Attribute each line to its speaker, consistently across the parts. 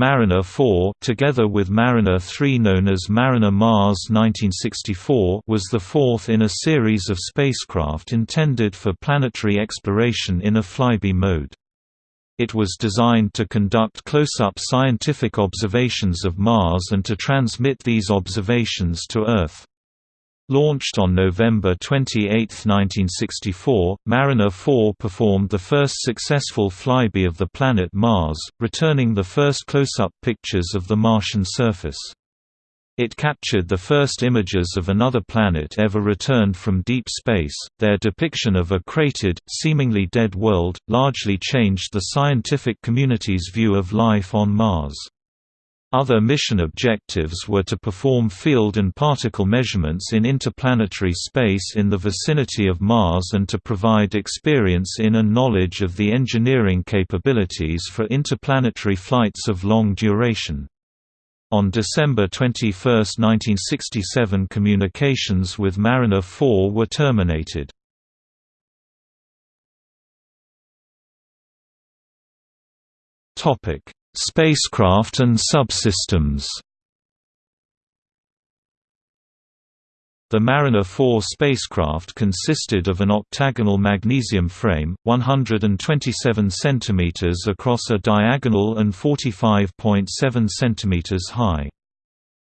Speaker 1: Mariner 4 together with Mariner 3 known as Mariner Mars 1964 was the fourth in a series of spacecraft intended for planetary exploration in a flyby mode. It was designed to conduct close-up scientific observations of Mars and to transmit these observations to Earth. Launched on November 28, 1964, Mariner 4 performed the first successful flyby of the planet Mars, returning the first close-up pictures of the Martian surface. It captured the first images of another planet ever returned from deep space. Their depiction of a cratered, seemingly dead world, largely changed the scientific community's view of life on Mars. Other mission objectives were to perform field and particle measurements in interplanetary space in the vicinity of Mars and to provide experience in and knowledge of the engineering capabilities for interplanetary flights of long duration. On December 21, 1967 communications with Mariner 4 were terminated. Spacecraft and subsystems The Mariner 4 spacecraft consisted of an octagonal magnesium frame, 127 cm across a diagonal and 45.7 cm high.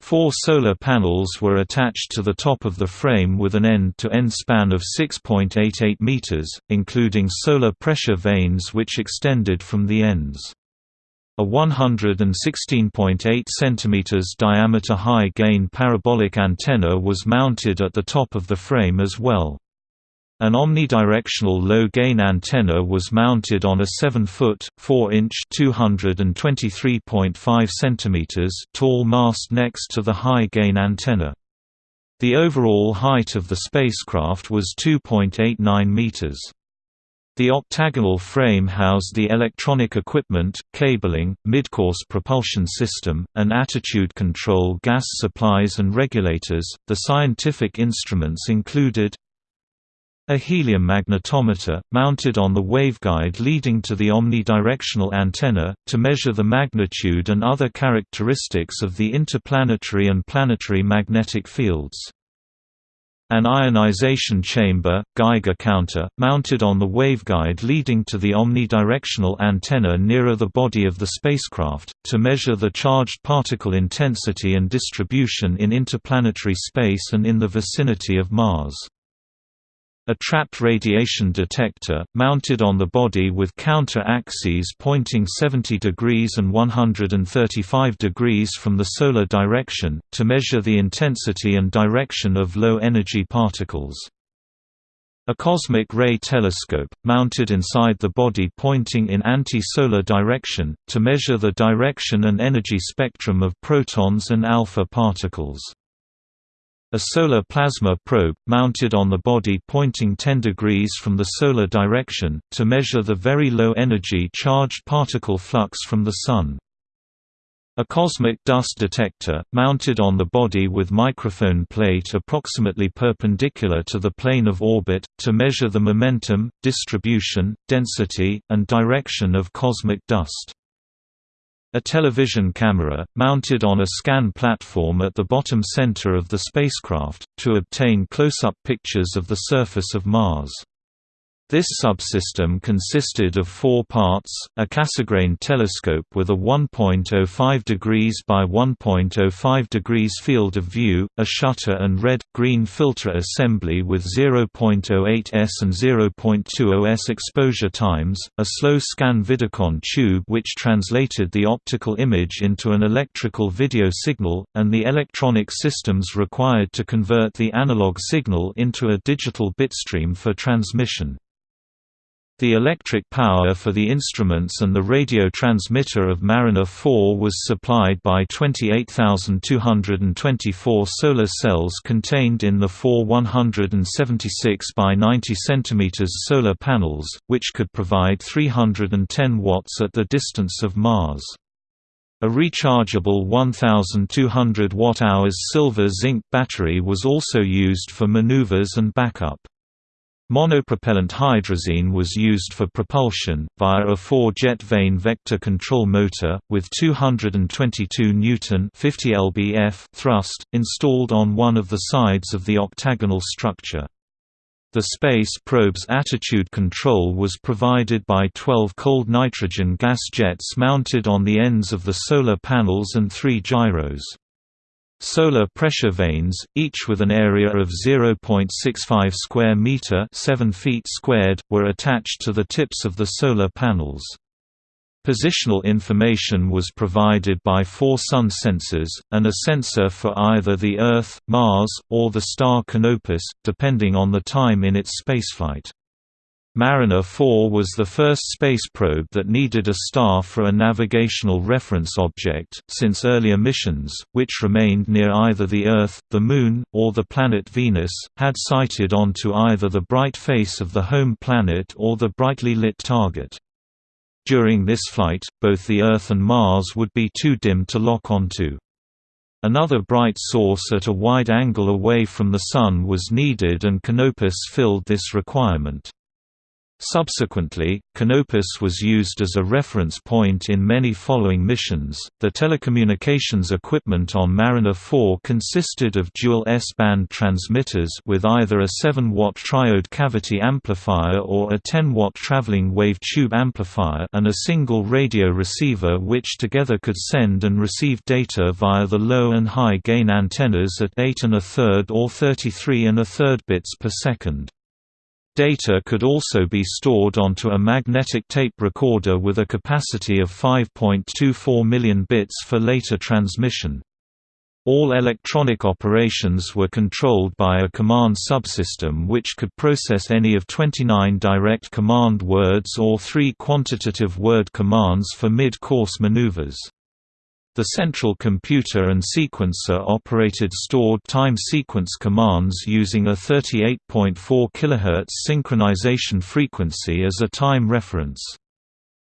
Speaker 1: Four solar panels were attached to the top of the frame with an end-to-end -end span of 6.88 meters, including solar pressure vanes which extended from the ends. A 116.8 cm diameter high-gain parabolic antenna was mounted at the top of the frame as well. An omnidirectional low-gain antenna was mounted on a 7-foot, 4-inch (223.5 cm) tall mast next to the high-gain antenna. The overall height of the spacecraft was 2.89 meters. The octagonal frame housed the electronic equipment, cabling, midcourse propulsion system, and attitude control gas supplies and regulators. The scientific instruments included a helium magnetometer, mounted on the waveguide leading to the omnidirectional antenna, to measure the magnitude and other characteristics of the interplanetary and planetary magnetic fields. An ionization chamber, Geiger counter, mounted on the waveguide leading to the omnidirectional antenna nearer the body of the spacecraft, to measure the charged particle intensity and distribution in interplanetary space and in the vicinity of Mars. A trapped radiation detector, mounted on the body with counter-axes pointing 70 degrees and 135 degrees from the solar direction, to measure the intensity and direction of low-energy particles. A cosmic ray telescope, mounted inside the body pointing in anti-solar direction, to measure the direction and energy spectrum of protons and alpha particles. A solar plasma probe, mounted on the body pointing 10 degrees from the solar direction, to measure the very low energy charged particle flux from the Sun. A cosmic dust detector, mounted on the body with microphone plate approximately perpendicular to the plane of orbit, to measure the momentum, distribution, density, and direction of cosmic dust. A television camera, mounted on a scan platform at the bottom center of the spacecraft, to obtain close-up pictures of the surface of Mars. This subsystem consisted of four parts, a Cassegrain telescope with a 1.05 degrees by 1.05 degrees field of view, a shutter and red-green filter assembly with 0.08 s and 0.20 s exposure times, a slow scan Vidicon tube which translated the optical image into an electrical video signal, and the electronic systems required to convert the analog signal into a digital bitstream for transmission. The electric power for the instruments and the radio transmitter of Mariner 4 was supplied by 28,224 solar cells contained in the four 176 by 90 cm solar panels, which could provide 310 watts at the distance of Mars. A rechargeable 1,200 watt-hours silver-zinc battery was also used for maneuvers and backup. Monopropellant hydrazine was used for propulsion, via a four-jet vane vector control motor, with 222 Newton 50 lbf thrust, installed on one of the sides of the octagonal structure. The space probe's attitude control was provided by 12 cold nitrogen gas jets mounted on the ends of the solar panels and three gyros. Solar pressure vanes, each with an area of 0.65 square meter, 7 feet squared, were attached to the tips of the solar panels. Positional information was provided by four sun sensors, and a sensor for either the Earth, Mars, or the star Canopus, depending on the time in its spaceflight. Mariner 4 was the first space probe that needed a star for a navigational reference object, since earlier missions, which remained near either the Earth, the Moon, or the planet Venus, had sighted onto either the bright face of the home planet or the brightly lit target. During this flight, both the Earth and Mars would be too dim to lock onto. Another bright source at a wide angle away from the Sun was needed and Canopus filled this requirement. Subsequently, Canopus was used as a reference point in many following missions. The telecommunications equipment on Mariner 4 consisted of dual S-band transmitters with either a 7-watt triode cavity amplifier or a 10-watt traveling wave tube amplifier and a single radio receiver which together could send and receive data via the low and high gain antennas at 8 and a third or 33 and a third bits per second. Data could also be stored onto a magnetic tape recorder with a capacity of 5.24 million bits for later transmission. All electronic operations were controlled by a command subsystem which could process any of 29 direct command words or three quantitative word commands for mid-course maneuvers. The central computer and sequencer operated stored time sequence commands using a 38.4 kHz synchronization frequency as a time reference.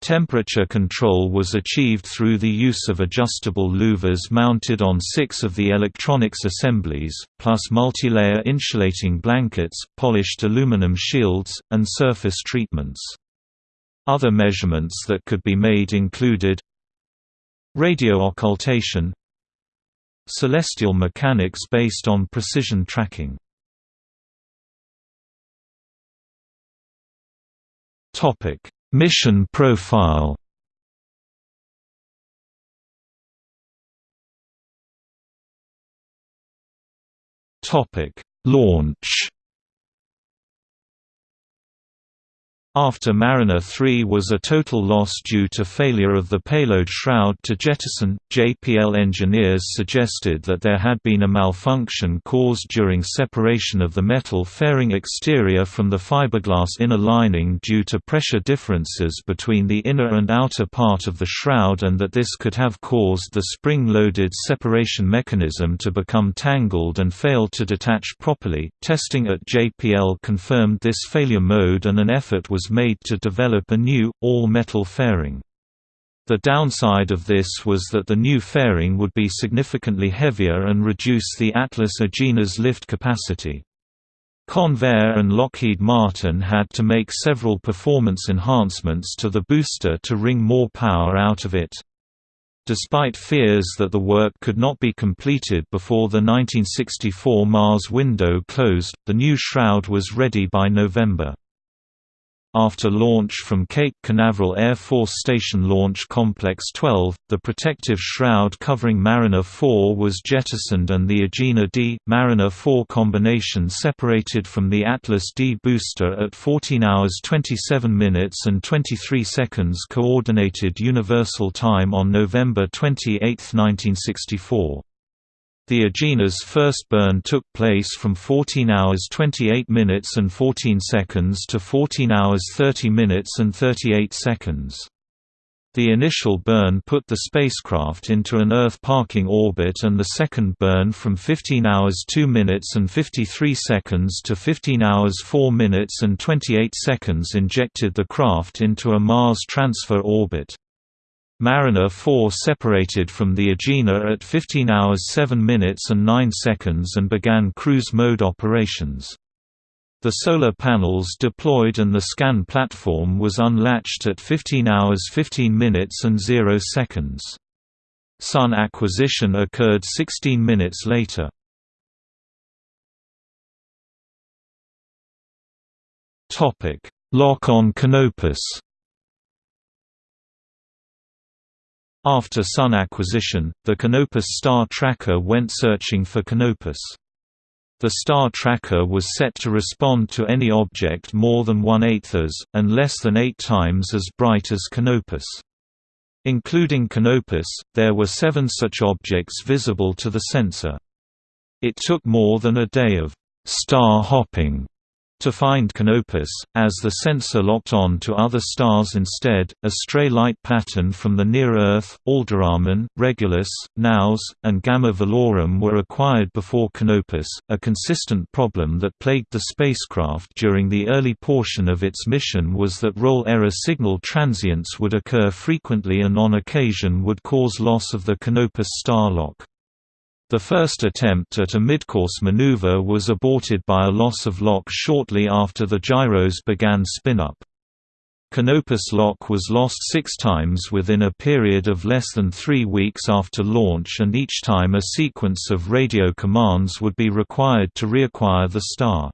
Speaker 1: Temperature control was achieved through the use of adjustable louvers mounted on six of the electronics assemblies, plus multilayer insulating blankets, polished aluminum shields, and surface treatments. Other measurements that could be made included Radio occultation Celestial mechanics based on precision tracking. Mission profile. Launch After Mariner 3 was a total loss due to failure of the payload shroud to jettison, JPL engineers suggested that there had been a malfunction caused during separation of the metal fairing exterior from the fiberglass inner lining due to pressure differences between the inner and outer part of the shroud and that this could have caused the spring-loaded separation mechanism to become tangled and fail to detach properly. Testing at JPL confirmed this failure mode and an effort was made to develop a new, all-metal fairing. The downside of this was that the new fairing would be significantly heavier and reduce the Atlas Agena's lift capacity. Convair and Lockheed Martin had to make several performance enhancements to the booster to wring more power out of it. Despite fears that the work could not be completed before the 1964 Mars window closed, the new shroud was ready by November. After launch from Cape Canaveral Air Force Station Launch Complex 12, the protective shroud covering Mariner 4 was jettisoned and the Agena D, Mariner 4 combination separated from the Atlas D booster at 14 hours 27 minutes and 23 seconds Coordinated Universal Time on November 28, 1964. The Agena's first burn took place from 14 hours 28 minutes and 14 seconds to 14 hours 30 minutes and 38 seconds. The initial burn put the spacecraft into an Earth parking orbit and the second burn from 15 hours 2 minutes and 53 seconds to 15 hours 4 minutes and 28 seconds injected the craft into a Mars transfer orbit. Mariner 4 separated from the Agena at 15 hours 7 minutes and 9 seconds and began cruise mode operations. The solar panels deployed and the scan platform was unlatched at 15 hours 15 minutes and 0 seconds. Sun acquisition occurred 16 minutes later. Lock on Canopus After Sun acquisition, the Canopus star tracker went searching for Canopus. The star tracker was set to respond to any object more than one-eighth as, and less than eight times as bright as Canopus. Including Canopus, there were seven such objects visible to the sensor. It took more than a day of star hopping to find Canopus, as the sensor locked on to other stars instead, a stray light pattern from the near-Earth, Alderamin, Regulus, Naos, and Gamma Velorum were acquired before Canopus, a consistent problem that plagued the spacecraft during the early portion of its mission was that roll error signal transients would occur frequently and on occasion would cause loss of the Canopus star lock. The first attempt at a midcourse maneuver was aborted by a loss of lock shortly after the gyros began spin-up. Canopus lock was lost six times within a period of less than three weeks after launch and each time a sequence of radio commands would be required to reacquire the star.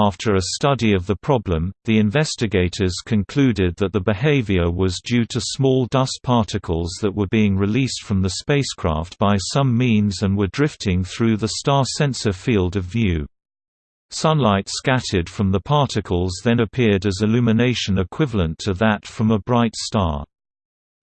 Speaker 1: After a study of the problem, the investigators concluded that the behavior was due to small dust particles that were being released from the spacecraft by some means and were drifting through the star sensor field of view. Sunlight scattered from the particles then appeared as illumination equivalent to that from a bright star.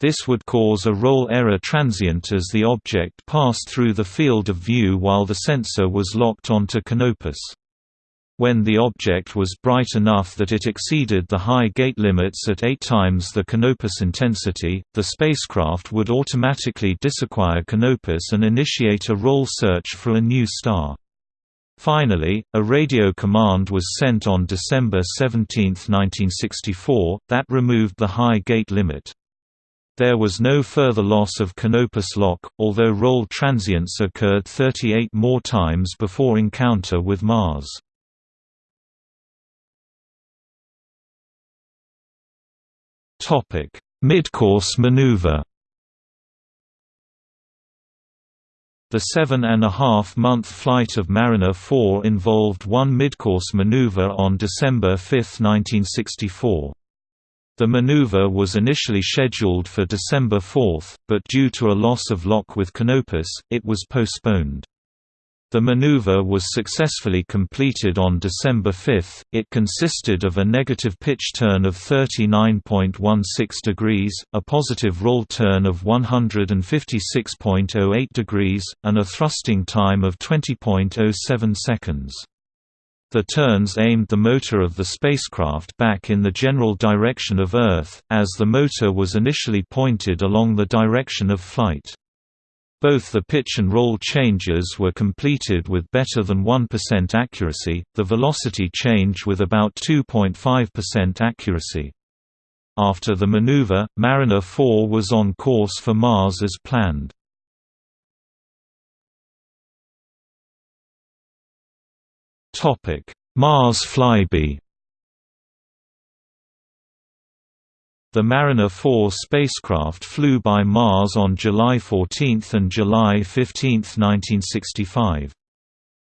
Speaker 1: This would cause a roll error transient as the object passed through the field of view while the sensor was locked onto Canopus. When the object was bright enough that it exceeded the high gate limits at eight times the Canopus intensity, the spacecraft would automatically disacquire Canopus and initiate a roll search for a new star. Finally, a radio command was sent on December 17, 1964, that removed the high gate limit. There was no further loss of Canopus lock, although roll transients occurred 38 more times before encounter with Mars. Topic: Midcourse maneuver. The seven-and-a-half-month flight of Mariner 4 involved one midcourse maneuver on December 5, 1964. The maneuver was initially scheduled for December 4, but due to a loss of lock with Canopus, it was postponed. The maneuver was successfully completed on December 5. It consisted of a negative pitch turn of 39.16 degrees, a positive roll turn of 156.08 degrees, and a thrusting time of 20.07 seconds. The turns aimed the motor of the spacecraft back in the general direction of Earth, as the motor was initially pointed along the direction of flight. Both the pitch and roll changes were completed with better than 1% accuracy, the velocity change with about 2.5% accuracy. After the maneuver, Mariner 4 was on course for Mars as planned. Mars flyby The Mariner 4 spacecraft flew by Mars on July 14 and July 15, 1965.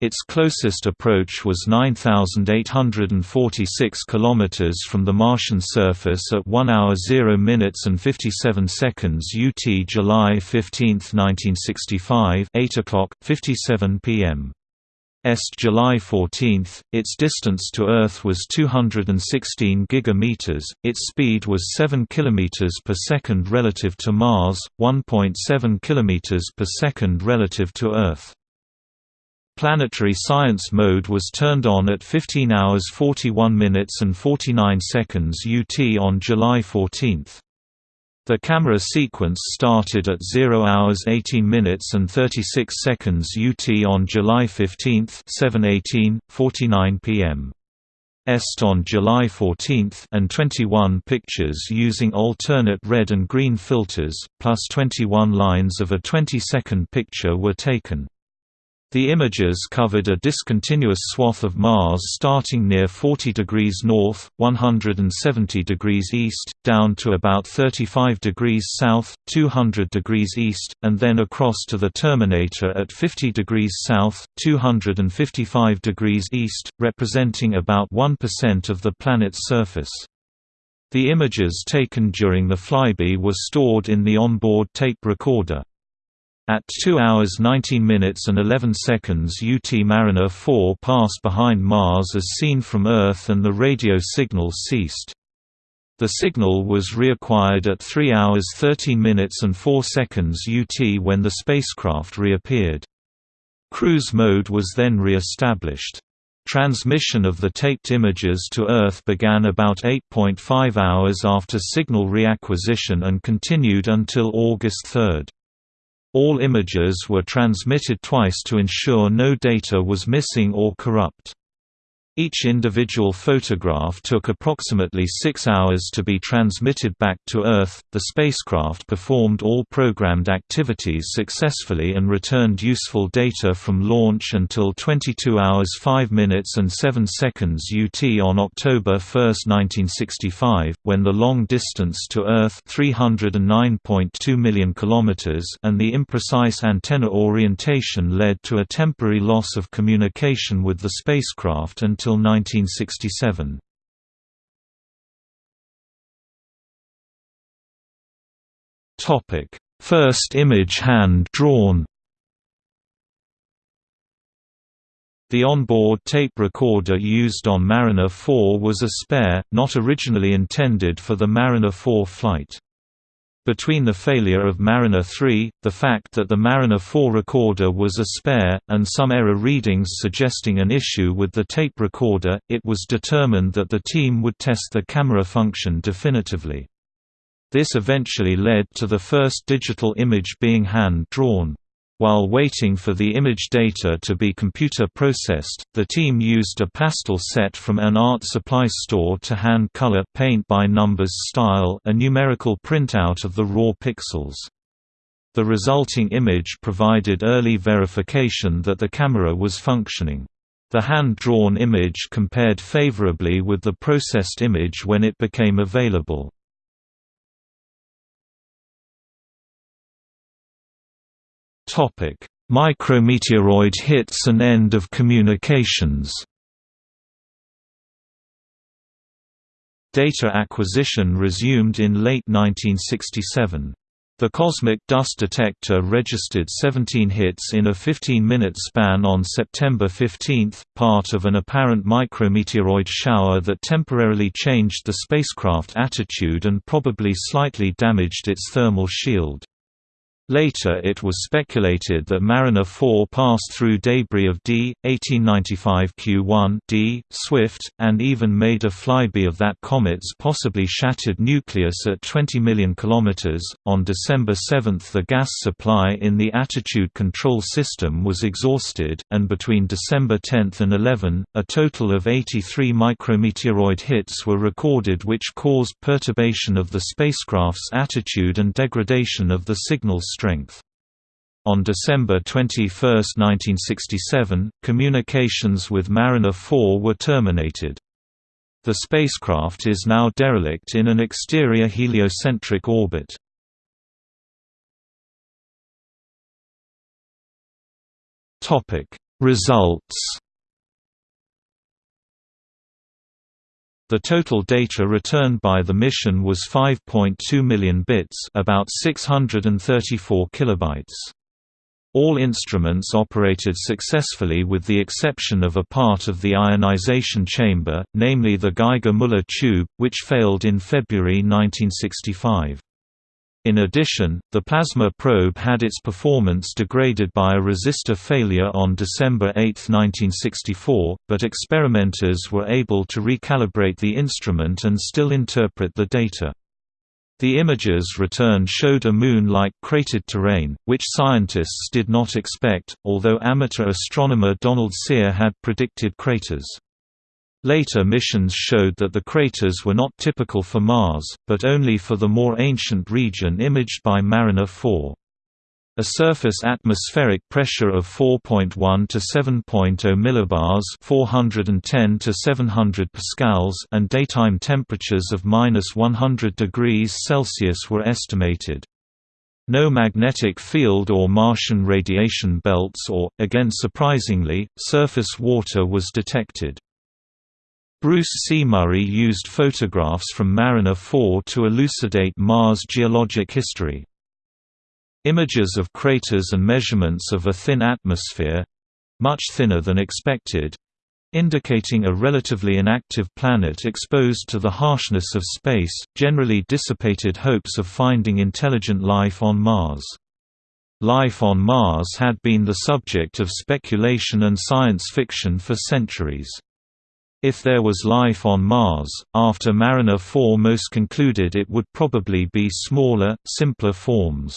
Speaker 1: Its closest approach was 9846 kilometers from the Martian surface at 1 hour 0 minutes and 57 seconds UT July 15, 1965, 8 o'clock 57 p.m. Est July 14, its distance to Earth was 216 gigameters, its speed was 7 kilometers per second relative to Mars, 1.7 kilometers per second relative to Earth. Planetary science mode was turned on at 15 hours 41 minutes and 49 seconds UT on July 14. The camera sequence started at 0 hours 18 minutes and 36 seconds UT on July 15 7:18 49 p.m. Est on July 14 and 21 pictures using alternate red and green filters, plus 21 lines of a 20-second picture were taken. The images covered a discontinuous swath of Mars starting near 40 degrees north, 170 degrees east, down to about 35 degrees south, 200 degrees east, and then across to the terminator at 50 degrees south, 255 degrees east, representing about 1% of the planet's surface. The images taken during the flyby were stored in the onboard tape recorder. At 2 hours 19 minutes and 11 seconds UT Mariner 4 passed behind Mars as seen from Earth and the radio signal ceased. The signal was reacquired at 3 hours 13 minutes and 4 seconds UT when the spacecraft reappeared. Cruise mode was then re-established. Transmission of the taped images to Earth began about 8.5 hours after signal reacquisition and continued until August 3. All images were transmitted twice to ensure no data was missing or corrupt. Each individual photograph took approximately six hours to be transmitted back to Earth. The spacecraft performed all programmed activities successfully and returned useful data from launch until 22 hours 5 minutes and 7 seconds UT on October 1, 1965, when the long distance to Earth 309.2 million kilometers and the imprecise antenna orientation led to a temporary loss of communication with the spacecraft until until 1967. Topic: First image hand drawn. The onboard tape recorder used on Mariner 4 was a spare, not originally intended for the Mariner 4 flight. Between the failure of Mariner 3, the fact that the Mariner 4 recorder was a spare, and some error readings suggesting an issue with the tape recorder, it was determined that the team would test the camera function definitively. This eventually led to the first digital image being hand-drawn. While waiting for the image data to be computer processed, the team used a pastel set from an art supply store to hand color paint by numbers style a numerical printout of the raw pixels. The resulting image provided early verification that the camera was functioning. The hand-drawn image compared favorably with the processed image when it became available. Topic: Micrometeoroid hits and end of communications. Data acquisition resumed in late 1967. The Cosmic Dust Detector registered 17 hits in a 15-minute span on September 15, part of an apparent micrometeoroid shower that temporarily changed the spacecraft attitude and probably slightly damaged its thermal shield. Later it was speculated that Mariner 4 passed through debris of D. 1895 Q1 D. Swift, and even made a flyby of that comet's possibly shattered nucleus at 20 million kilometers. On December 7 the gas supply in the attitude control system was exhausted, and between December 10 and 11, a total of 83 micrometeoroid hits were recorded which caused perturbation of the spacecraft's attitude and degradation of the signal strength. On December 21, 1967, communications with Mariner 4 were terminated. The spacecraft is now derelict in an exterior heliocentric orbit. Results The total data returned by the mission was 5.2 million bits, about 634 kilobytes. All instruments operated successfully with the exception of a part of the ionization chamber, namely the Geiger-Müller tube, which failed in February 1965. In addition, the plasma probe had its performance degraded by a resistor failure on December 8, 1964, but experimenters were able to recalibrate the instrument and still interpret the data. The images returned showed a moon-like cratered terrain, which scientists did not expect, although amateur astronomer Donald Cyr had predicted craters. Later missions showed that the craters were not typical for Mars, but only for the more ancient region imaged by Mariner 4. A surface atmospheric pressure of 4.1 to 7.0 millibars (410 to 700 pascals) and daytime temperatures of -100 degrees Celsius were estimated. No magnetic field or Martian radiation belts or, again surprisingly, surface water was detected. Bruce C. Murray used photographs from Mariner 4 to elucidate Mars' geologic history. Images of craters and measurements of a thin atmosphere—much thinner than expected, indicating a relatively inactive planet exposed to the harshness of space, generally dissipated hopes of finding intelligent life on Mars. Life on Mars had been the subject of speculation and science fiction for centuries. If there was life on Mars, after Mariner 4 most concluded it would probably be smaller, simpler forms.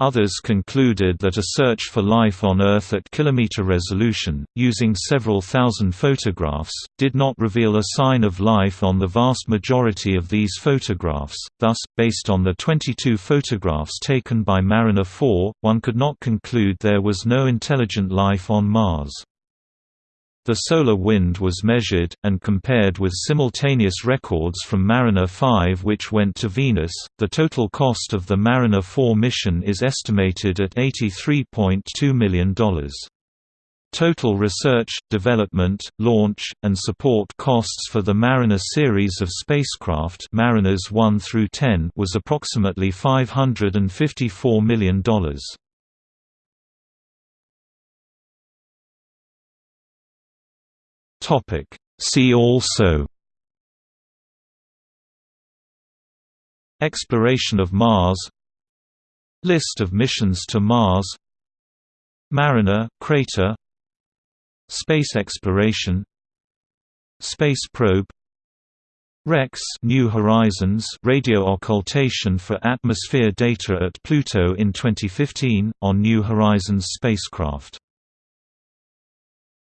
Speaker 1: Others concluded that a search for life on Earth at kilometer resolution, using several thousand photographs, did not reveal a sign of life on the vast majority of these photographs. Thus, based on the 22 photographs taken by Mariner 4, one could not conclude there was no intelligent life on Mars. The solar wind was measured, and compared with simultaneous records from Mariner 5 which went to Venus. The total cost of the Mariner 4 mission is estimated at $83.2 million. Total research, development, launch, and support costs for the Mariner series of spacecraft Mariners 1 through 10 was approximately $554 million. Topic. See also Exploration of Mars List of missions to Mars Mariner crater Space exploration Space probe REX New Horizons radio occultation for atmosphere data at Pluto in 2015 on New Horizons spacecraft